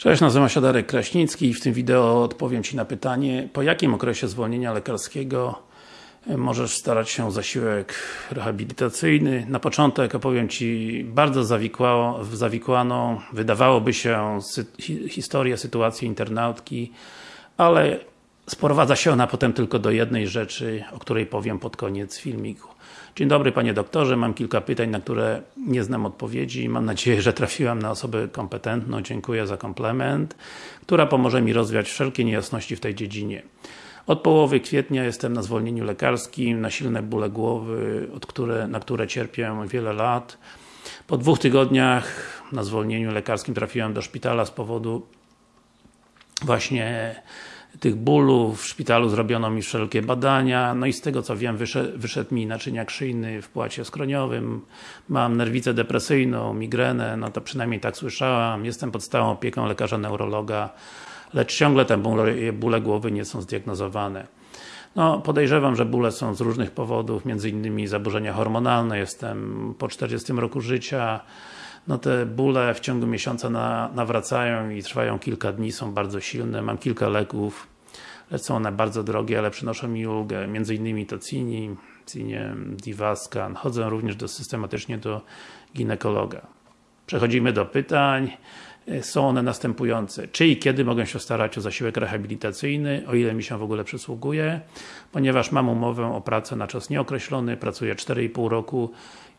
Cześć, nazywam się Darek Kraśnicki i w tym wideo odpowiem Ci na pytanie po jakim okresie zwolnienia lekarskiego możesz starać się o zasiłek rehabilitacyjny. Na początek opowiem Ci bardzo zawikłaną, wydawałoby się historię, sytuację internautki, ale sprowadza się ona potem tylko do jednej rzeczy, o której powiem pod koniec filmiku. Dzień dobry Panie Doktorze, mam kilka pytań, na które nie znam odpowiedzi. Mam nadzieję, że trafiłam na osobę kompetentną. Dziękuję za komplement, która pomoże mi rozwiać wszelkie niejasności w tej dziedzinie. Od połowy kwietnia jestem na zwolnieniu lekarskim, na silne bóle głowy, które, na które cierpię wiele lat. Po dwóch tygodniach na zwolnieniu lekarskim trafiłem do szpitala z powodu właśnie tych bólów, w szpitalu zrobiono mi wszelkie badania, no i z tego co wiem wyszedł, mi naczyniak szyjny w płacie skroniowym, mam nerwicę depresyjną, migrenę, no to przynajmniej tak słyszałam, jestem pod stałą opieką lekarza neurologa, lecz ciągle te bóle, bóle głowy nie są zdiagnozowane. No, podejrzewam, że bóle są z różnych powodów, między innymi zaburzenia hormonalne, jestem po 40 roku życia, no te bóle w ciągu miesiąca na, nawracają i trwają kilka dni, są bardzo silne, mam kilka leków, są one bardzo drogie, ale przynoszą mi ulgę, między innymi to Cini, Cinie, Divascan, chodzę również do, systematycznie do ginekologa. Przechodzimy do pytań. Są one następujące. Czy i kiedy mogę się starać o zasiłek rehabilitacyjny, o ile mi się w ogóle przysługuje, ponieważ mam umowę o pracę na czas nieokreślony, pracuję 4,5 roku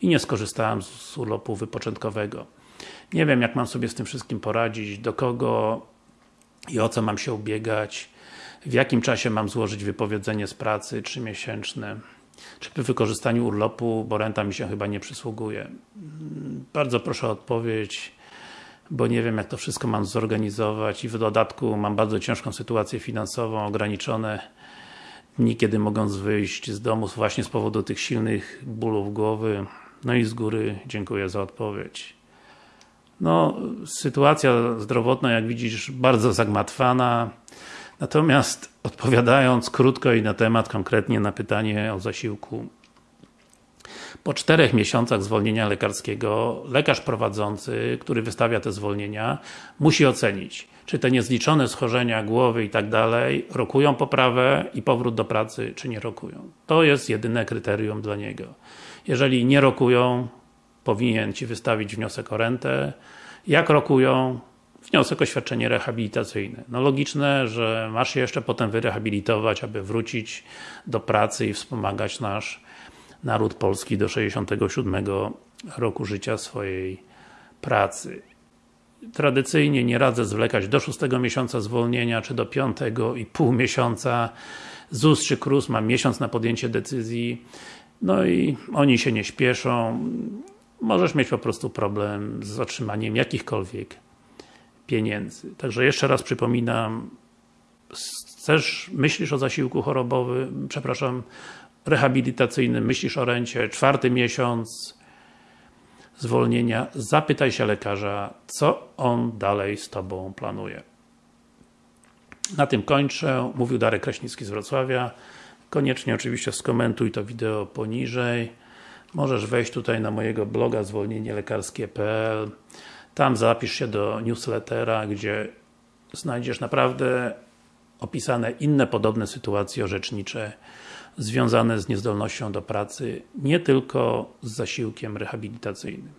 i nie skorzystałem z urlopu wypoczętkowego. Nie wiem jak mam sobie z tym wszystkim poradzić, do kogo i o co mam się ubiegać, w jakim czasie mam złożyć wypowiedzenie z pracy trzymiesięczne, czy przy wykorzystaniu urlopu, bo renta mi się chyba nie przysługuje. Bardzo proszę o odpowiedź, bo nie wiem jak to wszystko mam zorganizować i w dodatku mam bardzo ciężką sytuację finansową, ograniczone dni, kiedy mogą wyjść z domu właśnie z powodu tych silnych bólów głowy. No i z góry dziękuję za odpowiedź. No, sytuacja zdrowotna, jak widzisz, bardzo zagmatwana. Natomiast odpowiadając krótko i na temat, konkretnie na pytanie o zasiłku po czterech miesiącach zwolnienia lekarskiego, lekarz prowadzący, który wystawia te zwolnienia, musi ocenić, czy te niezliczone schorzenia głowy i tak dalej rokują poprawę i powrót do pracy, czy nie rokują. To jest jedyne kryterium dla niego. Jeżeli nie rokują, powinien Ci wystawić wniosek o rentę. Jak rokują, wniosek o świadczenie rehabilitacyjne. No logiczne, że masz się jeszcze potem wyrehabilitować, aby wrócić do pracy i wspomagać nasz naród polski do 67 roku życia swojej pracy. Tradycyjnie nie radzę zwlekać do 6 miesiąca zwolnienia, czy do 5 i pół miesiąca. ZUS czy KRUS ma miesiąc na podjęcie decyzji, no i oni się nie śpieszą. Możesz mieć po prostu problem z otrzymaniem jakichkolwiek pieniędzy. Także jeszcze raz przypominam, chcesz, myślisz o zasiłku chorobowym, przepraszam, rehabilitacyjnym, myślisz o rencie, czwarty miesiąc zwolnienia, zapytaj się lekarza, co on dalej z Tobą planuje. Na tym kończę. Mówił Darek Kraśnicki z Wrocławia. Koniecznie oczywiście skomentuj to wideo poniżej. Możesz wejść tutaj na mojego bloga zwolnienielekarskie.pl Tam zapisz się do newslettera, gdzie znajdziesz naprawdę opisane inne podobne sytuacje orzecznicze związane z niezdolnością do pracy, nie tylko z zasiłkiem rehabilitacyjnym.